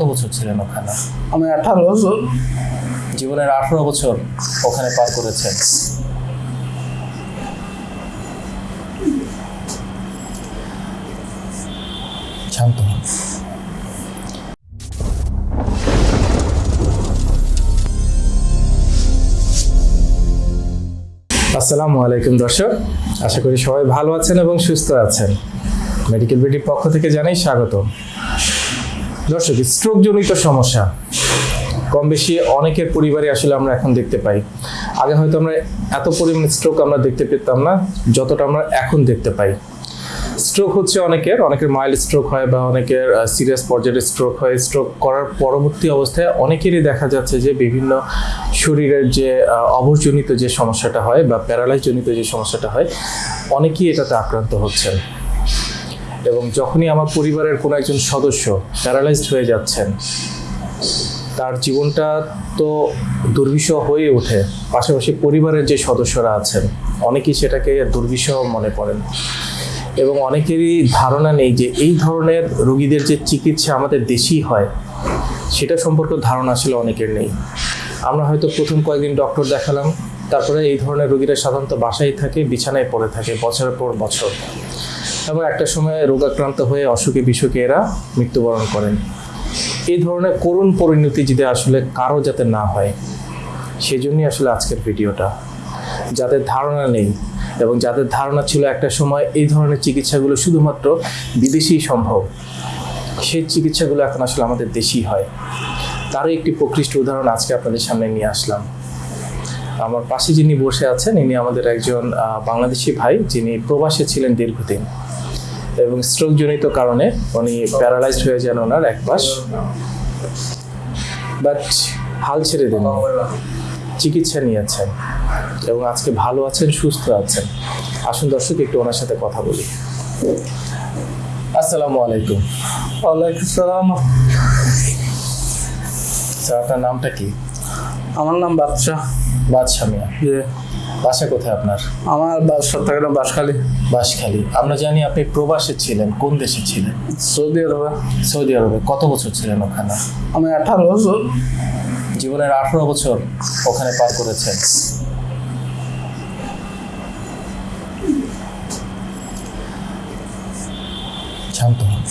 কত বছর ছিলেন ওখানে? আমি আঠারো বছর। জীবনের আঠারো বছর ওখানে পার করেছেন। শান্ত হন। আসসালামু আলাইকুম দর্শক। আশা করি সবাই ভালো আছেন এবং সুস্থ আছেন। মেডিকেল বিডির পক্ষ থেকে জানাই স্বাগত দর্শক স্ট্রোক জনিত সমস্যা। কম বেশি অনেকের পরিবারে আসলে আমরা এখন দেখতে পাই। আগে হয়তো আমরা এত পরিমাণ স্ট্রোক আমরা দেখতে পেতাম না যতটা আমরা এখন দেখতে পাই। স্ট্রোক হচ্ছে অনেকের অনেকের মাইল্ড স্ট্রোক হয় বা অনেকের সিরিয়াস পর্যায়ের স্ট্রোক হয়। স্ট্রোক করার পরবর্তী অবস্থায় অনেকেরই দেখা যাচ্ছে যে বিভিন্ন শরীরের যে আহ, অবরজনিত যে সমস্যাটা হয় বা প্যারালাইজ জনিত যে সমস্যাটা হয় অনেকেই এটাতে আক্রান্ত হচ্ছেন। এবং যখনই আমার পরিবারের কোনো একজন সদস্য প্যারালাইজড হয়ে যাচ্ছেন, তার জীবনটা তো দুর্বিষহ হয়ে ওঠে। পাশাপাশি পরিবারের যে সদস্যরা আছেন, অনেকেই সেটাকে দুর্বিষহ মনে করেন। এবং অনেকেরই ধারণা নেই যে এই ধরনের রোগীদের যে চিকিৎসা আমাদের দেশেই হয়, সেটা সম্পর্কে ধারণা আসলে অনেকের নেই। আমরা হয়তো প্রথম কয়েকদিন ডক্টর দেখালাম, তারপরে এই ধরনের রোগীরা সাধারণত বাসায় থাকে, বিছানায় পড়ে থাকে, বছরের পর বছর। এবং একটা সময় রোগাক্রান্ত হয়ে অসুখে বিসুখে এরা মৃত্যুবরণ করেন। এই ধরনের করুণ পরিণতি যদি আসলে কারও যাতে না হয়, সেজন্যই আসলে আজকের ভিডিওটা। যাদের ধারণা নেই এবং যাদের ধারণা ছিল একটা সময় এই ধরনের চিকিৎসাগুলো শুধুমাত্র বিদেশেই সম্ভব, সেই চিকিৎসাগুলো এখন আসলে আমাদের দেশেই হয়। তারই একটি প্রকৃষ্ট উদাহরণ আজকে আপনাদের সামনে নিয়ে আসলাম। আমার পাশে যিনি বসে আছেন, ইনি আমাদের একজন বাংলাদেশি ভাই, যিনি প্রবাসে ছিলেন দীর্ঘদিন। এবং স্ট্রোক জনিত কারণে উনি প্যারালাইজড হয়ে যান ওনার এক পাশ বাট হাল ছেড়ে দেন। চিকিৎসা নিয়েছেন এবং আজকে ভালো আছেন সুস্থ আছেন। আসুন দর্শক একটু ওনার সাথে কথা বলি। আসসালামু আলাইকুম। ওয়ালাইকুম সালাম। স্যার আপনার নামটা কি? আমার নাম বাদশাহ। বাদশা মিয়া। বাসা কোথায় আপনার? আমার বাস চট্টগ্রাম বাসখালী বাসখালী আমরা জানি আপনি প্রবাসে ছিলেন কোন দেশে ছিলেন? সৌদি আরবে। সৌদি আরবে। কত বছর ছিলেন ওখানে? আমি আঠারো বছর। জীবনের আঠারো বছর ওখানে পার করেছেন শান্ত হন।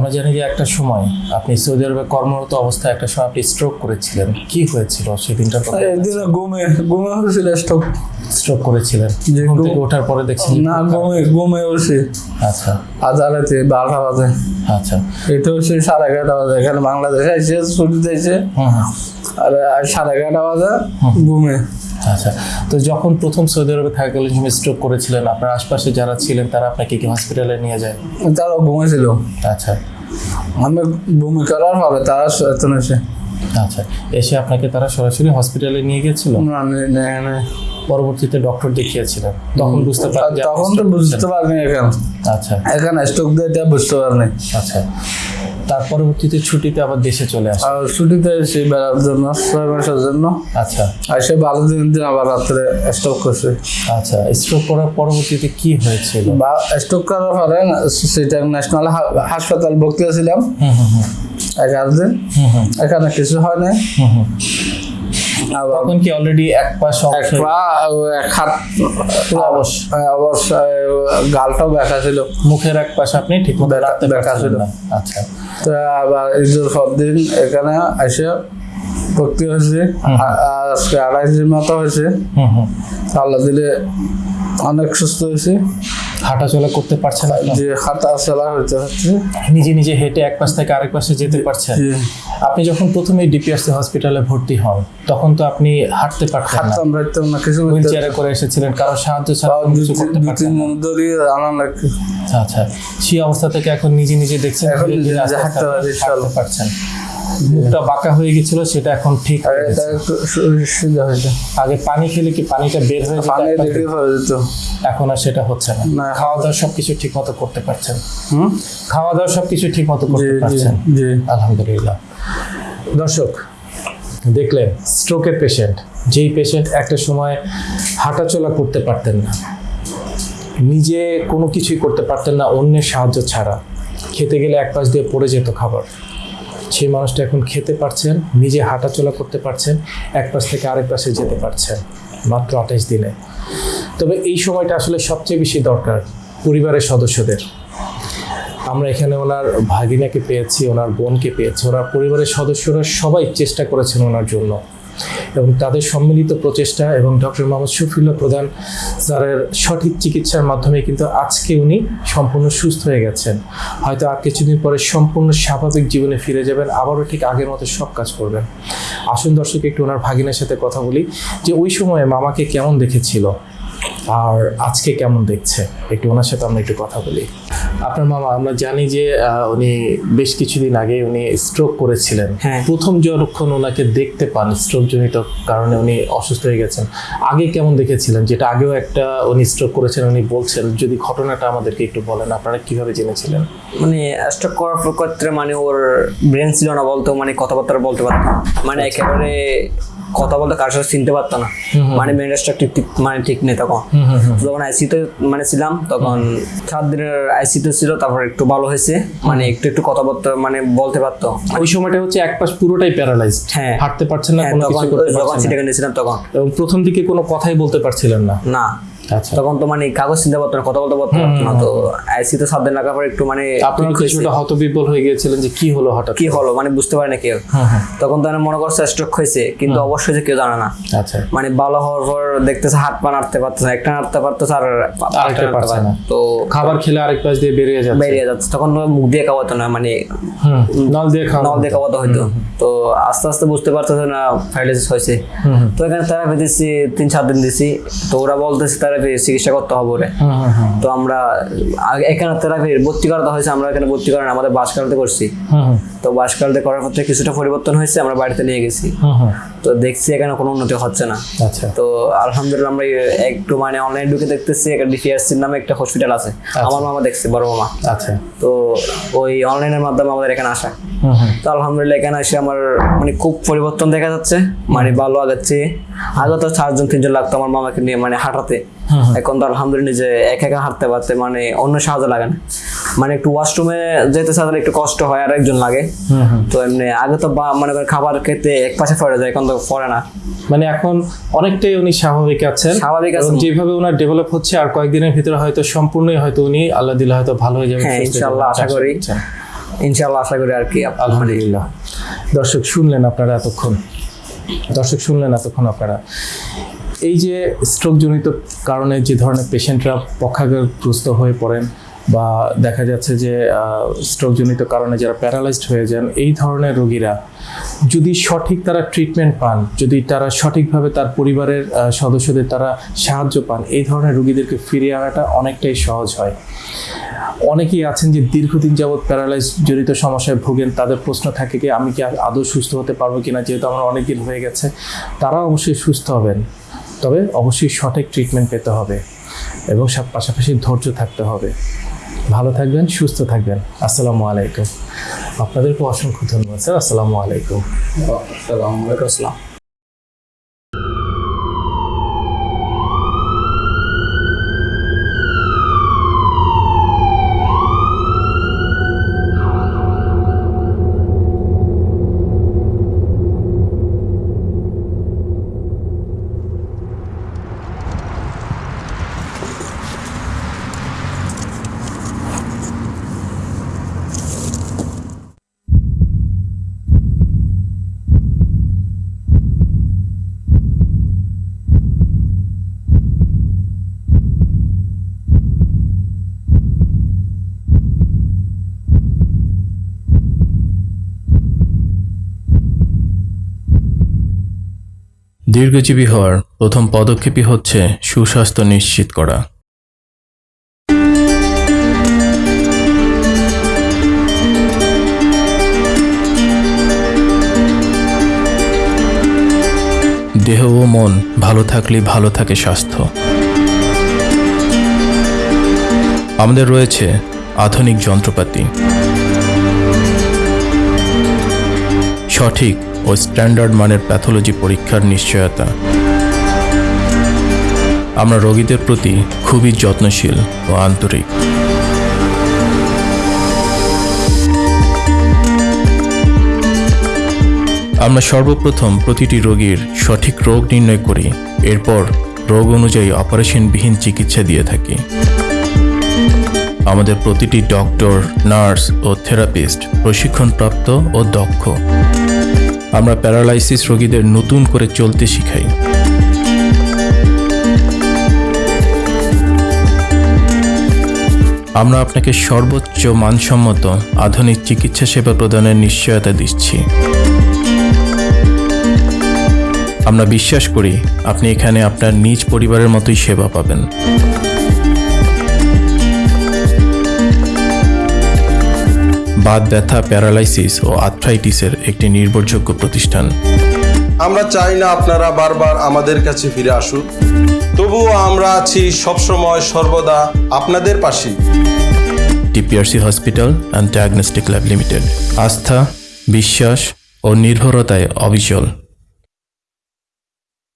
আমরা জানি যে একটা সময় আপনি সৌদি আরবে কর্মরত অবস্থায় একটা সময় আপনি স্ট্রোক করেছিলেন। কি হয়েছিল সেদিনটার কথা একদিন ঘুমে ঘুমে হয়েছিল স্টক স্ট্রোক করেছিলেন। ঘুম থেকে ওঠার পরে দেখছেন না ঘুমে ঘুমে উঠছি। আচ্ছা। আদালতে বারোটা বাজে। আচ্ছা। এটা হচ্ছে সাড়ে এগারোটা বাজে। এখানে বাংলাদেশে এসে ছুটি দিয়েছে। হুম হুম। আর আর সাড়ে এগারোটা বাজে ঘুমে। আচ্ছা তো যখন প্রথম সৌদি আরবে থাকাকালীন সময় স্ট্রোক করেছিলেন আপনার আশপাশে যারা ছিলেন তারা আপনাকে কি হসপিটালে নিয়ে যায়? তারা ঘুমেছিল আচ্ছা। আমি ভূমি করার পরে তারা এত এসে আচ্ছা এসে আপনাকে তারা সরাসরি হসপিটালে নিয়ে নে। পরবর্তীতে ডক্টর দেখিয়েছিলেন। তখন বুঝতে পারেন তখন তো বুঝতে। পারিনি এখন। আচ্ছা। এখন স্টক দিয়ে বুঝতে পারিনি আচ্ছা। তার পরবর্তীতে ছুটিতে আবার দেশে চলে আসে। আর ছুটিতে এসে বেড়ার জন্য ছয় মাসের জন্য। আচ্ছা। আর সে ভালো দিন দিন আবার রাত্রে স্টক করছে। আচ্ছা স্ট্রোক করার পরবর্তীতে কি হয়েছিল? বা স্টক করার পরে সেটা ন্যাশনাল হাসপাতাল ভর্তি হয়েছিলাম। হুম হুম হুম। এগারো দিন। হুম হুম। এখানে কিছু হয় না হুম হুম। আবার তখন কি অলরেডি এক পাশ এক পা এক হাত অবশ। অবশ্যই। গালটাও ব্যথা ছিল। মুখের এক পাশে আপনি ঠিক মতো রাখতে ব্যথা ছিল। আচ্ছা। তো আবার ঈদের পর দিন এখানে এসে ভর্তি হয়েছে। আজকে আড়াই দিন মতো হয়েছে। হুম হুম। আল্লাহ দিলে অনেক সুস্থ হয়েছে। হাঁটাচলা করতে পারছে না। যে হাঁটা চলা হইতে হচ্ছে নিজে নিজে হেঁটে এক পাশ থেকে আরেক পাশে যেতে পারছেন জি। আপনি যখন প্রথমে ডিপিআরসি হসপিটালে ভর্তি হন তখন তো আপনি হাঁটতে পারতেন না। হাঁটতাম রাখতাম না কিছু হুইল চেয়ারে করে এসেছিলেন কারও সাহায্য ছাড়া কিছু করতে পারতেন তিন না। ধরে আনা লাগছে আচ্ছা সেই অবস্থা থেকে এখন নিজে নিজে দেখছেন এখন হাঁটতে। পারছেন। মুখটা বাঁকা হয়ে গেছিল সেটা এখন ঠিক আগে পানি খেলে কি পানিটা বের হয়ে যেত? পানি যেত। এখন আর সেটা হচ্ছে না। না। খাওয়া দাওয়া সবকিছু ঠিক মতো করতে পারছেন? হুম? খাওয়া দাওয়া সবকিছু ঠিক মতো করতে পারছেন? জি। আলহামদুলিল্লাহ। দর্শক দেখলেন স্ট্রোকের পেশেন্ট যেই পেশেন্ট একটা সময় হাঁটাচলা করতে পারতেন না। নিজে কোনো কিছুই করতে পারতেন না অন্যের সাহায্য ছাড়া। খেতে গেলে এক পাশ দিয়ে পড়ে যেত খাবার। সেই মানুষটা এখন খেতে পারছেন, নিজে হাঁটাচলা করতে পারছেন, এক পাশ থেকে আরেক পাশে যেতে পারছেন মাত্র আঠাশ দিনে। তবে এই সময়টা আসলে সবচেয়ে বেশি দরকার পরিবারের সদস্যদের। আমরা এখানে ওনার ভাগিনাকে পেয়েছি, ওনার বোনকে পেয়েছি, ওনার পরিবারের সদস্যরা সবাই চেষ্টা করেছেন ওনার জন্য। এবং তাদের সম্মিলিত প্রচেষ্টা এবং ডক্টর মোহাম্মদ শফিউল্লাহ প্রধান স্যারের সঠিক চিকিৎসার মাধ্যমে কিন্তু আজকে উনি সম্পূর্ণ সুস্থ হয়ে গেছেন। হয়তো আর কিছুদিন পরে সম্পূর্ণ স্বাভাবিক জীবনে ফিরে যাবেন, আবারও ঠিক আগের মতো সব কাজ করবেন। আসুন দর্শক, একটু ওনার ভাগিনের সাথে কথা বলি যে ওই সময়ে মামাকে কেমন দেখেছিল আর আজকে কেমন দেখছে? একটু ওনার সাথে আমরা একটু কথা বলি। আপনার মামা আমরা জানি যে উনি বেশ কিছুদিন আগে উনি স্ট্রোক করেছিলেন। হ্যাঁ। প্রথম যখন ওনাকে দেখতে পান স্ট্রোক জনিত কারণে উনি অসুস্থ হয়ে গেছেন আগে কেমন দেখেছিলেন? যেটা আগেও একটা উনি স্ট্রোক করেছেন উনি বলছেন যদি ঘটনাটা আমাদেরকে একটু বলেন আপনারা কীভাবে জেনেছিলেন? মানে স্ট্রোক করার ক্ষেত্রে মানে ওর ব্রেন ছিল না বলতো মানে কথাবার্তা বলতে পারতো মানে একেবারে কথা বলতে কার সাথে চিনতে পারতো না। মানে মেন ঠিক ঠিক- মানে ঠিক নেই তখন। যখন আইসিতে মানে ছিলাম তখন সাত দিনের আইসিতে ছিল তারপর একটু ভালো হয়েছে। মানে একটু একটু কথাবার্তা মানে বলতে পারতো। ওই সময়টা হচ্ছে এক পাশ পুরোটাই প্যারালাইজ হ্যাঁ। হাঁটতে পারছেন না হ্যাঁ, কোনো তখন কিছু করতে পারছেন না। সিটাকে নিয়েছিলাম তখন। এবং প্রথম দিকে কোনো কথাই বলতে পারছিলেন না। না। তখন তো মানে কাগজ চিনতে পারতো না কথা বলতে পারতো না। তো আইসিতে সাত দিন লাগার পর একটু মানে আপনারা। কিছুটা হতবিব্বল হয়ে গিয়েছিলেন যে কি হলো হঠাৎ কি হলো মানে বুঝতে পারে না কেউ। তখন তো মনে করছে স্ট্রোক হয়েছে কিন্তু অবশ্যই যে কেউ জানে না। আচ্ছা। মানে ভালো হওয়ার পর দেখতেছে হাত পা নাড়তে পারতেছে না, একটা নাড়তে পারতেছে আর আরেকটা পারছে না। তো খাবার খেলে আরেক পাশ দিয়ে বেরিয়ে যাচ্ছে। বেরিয়ে যাচ্ছে। তখন তো মুখ দিয়ে খাওয়াতো না মানে নল দিয়ে খাওয়া নল দিয়ে খাওয়াতে হইতো। তো আস্তে আস্তে বুঝতে পারতেছে না প্যারালাইসিস হয়েছে। তো এখানে থেরাপি দিচ্ছি তিন চার দিন দিছি তো ওরা বলতেছে থেরাপি চিকিৎসা করতে হবে ওরে। হুম হুম হুম তো আমরা এখানে থেরাপি ভর্তি করাতে হয়েছে আমরা এখানে ভর্তি করেন আমাদের বাসকালতে করছি। তো বাসকালতে করার পর থেকে কিছুটা পরিবর্তন হয়েছে আমরা বাড়িতে নিয়ে গেছি। তো দেখছি এখানে কোনো উন্নতি হচ্ছে না। আচ্ছা। তো আলহামদুলিল্লাহ আমরা একটু মানে অনলাইন ঢুকে দেখতেছি একটা ডিপিআরসির নামে একটা হসপিটাল আছে। আমার মামা দেখছে বড় মামা। আচ্ছা। তো ওই অনলাইনের মাধ্যমে আমাদের এখানে আসা। তো আলহামদুলিল্লাহ এখানে এসে আমার মানে খুব পরিবর্তন দেখা যাচ্ছে। মানে ভালো আগাচ্ছে। আগে তো চারজন তিনজন লাগতো আমার মামাকে নিয়ে মানে হাঁটাতে। এখন তো আলহামদুলিল্লাহ যে একা একা হাঁটতে পারতে মানে অন্য সাহায্য লাগে না। মানে একটু ওয়াশরুমে যেতে চাইলে একটু কষ্ট হয় আর একজন লাগে। হুম হুম তো এমনি আগে তো মনে খাবার খেতে এক পাশে পড়ে যায় এখন তো পড়ে না। মানে এখন অনেকটাই উনি স্বাভাবিক আছেন। স্বাভাবিক আছেন। যেভাবে ওনার ডেভেলপ হচ্ছে আর কয়েকদিনের ভিতরে হয়তো সম্পূর্ণই হয়তো উনি আল্লাহ দিলে হয়তো ভালো হয়ে যাবে হ্যাঁ, হয়ে ইনশাআল্লাহ আশা করি। করছেন। ইনশাআল্লাহ আশা করি আর কি আলহামদুলিল্লাহ। দর্শক শুনলেন আপনারা এতক্ষণ? দর্শক শুনলেন এতক্ষণ আপনারা? এই যে স্ট্রোকজনিত কারণে যে ধরনের পেশেন্টরা পক্ষাঘাতগ্রস্ত হয়ে পড়েন বা দেখা যাচ্ছে যে স্ট্রোকজনিত কারণে যারা প্যারালাইজড হয়ে যান, এই ধরনের রোগীরা যদি সঠিক তারা ট্রিটমেন্ট পান, যদি তারা সঠিকভাবে তার পরিবারের সদস্যদের তারা সাহায্য পান, এই ধরনের রোগীদেরকে ফিরিয়ে আনাটা অনেকটাই সহজ হয়। অনেকেই আছেন যে দীর্ঘদিন যাবৎ প্যারালাইজ জড়িত সমস্যায় ভোগেন, তাদের প্রশ্ন থাকে কি আমি কি আদৌ সুস্থ হতে পারব কিনা? যেহেতু আমার অনেক দিন হয়ে গেছে, তারা অবশ্যই সুস্থ হবেন। তবে অবশ্যই সঠিক ট্রিটমেন্ট পেতে হবে এবং সব পাশাপাশি ধৈর্য থাকতে হবে। ভালো থাকবেন, সুস্থ থাকবেন। আসসালামু আলাইকুম। আপনাদেরকে অসংখ্য ধন্যবাদ, স্যার। আসসালামু আলাইকুম। আসসালামু আলাইকুম। আসসালাম দীর্ঘজীবী হওয়ার প্রথম পদক্ষেপই হচ্ছে সুস্বাস্থ্য নিশ্চিত করা। দেহ ও মন ভালো থাকলে ভালো থাকে স্বাস্থ্য। আমাদের রয়েছে আধুনিক যন্ত্রপাতি। সঠিক ও স্ট্যান্ডার্ড মানের প্যাথোলজি পরীক্ষার নিশ্চয়তা। আমরা রোগীদের প্রতি খুবই যত্নশীল ও আন্তরিক। আমরা সর্বপ্রথম প্রতিটি রোগীর সঠিক রোগ নির্ণয় করি, এরপর রোগ অনুযায়ী অপারেশনবিহীন চিকিৎসা দিয়ে থাকি। আমাদের প্রতিটি ডক্টর, নার্স ও থেরাপিস্ট প্রশিক্ষণপ্রাপ্ত ও দক্ষ। আমরা প্যারালাইসিস রোগীদের নতুন করে চলতে শিখাই। আমরা আপনাকে সর্বোচ্চ মানসম্মত আধুনিক চিকিৎসা সেবা প্রদানের নিশ্চয়তা দিচ্ছি। আমরা বিশ্বাস করি আপনি এখানে আপনার নিজ পরিবারের মতোই সেবা পাবেন। বাত ব্যথা প্যারালাইসিস ও আর্থ্রাইটিসের একটি নির্ভরযোগ্য প্রতিষ্ঠান। আমরা চাই না আপনারা বারবার আমাদের কাছে ফিরে আসুন তবুও আমরা আছি সবসময় সর্বদা আপনাদের পাশে TPRC hospital and diagnostic lab limited. আস্থা বিশ্বাস ও নির্ভরতায় অবিচল।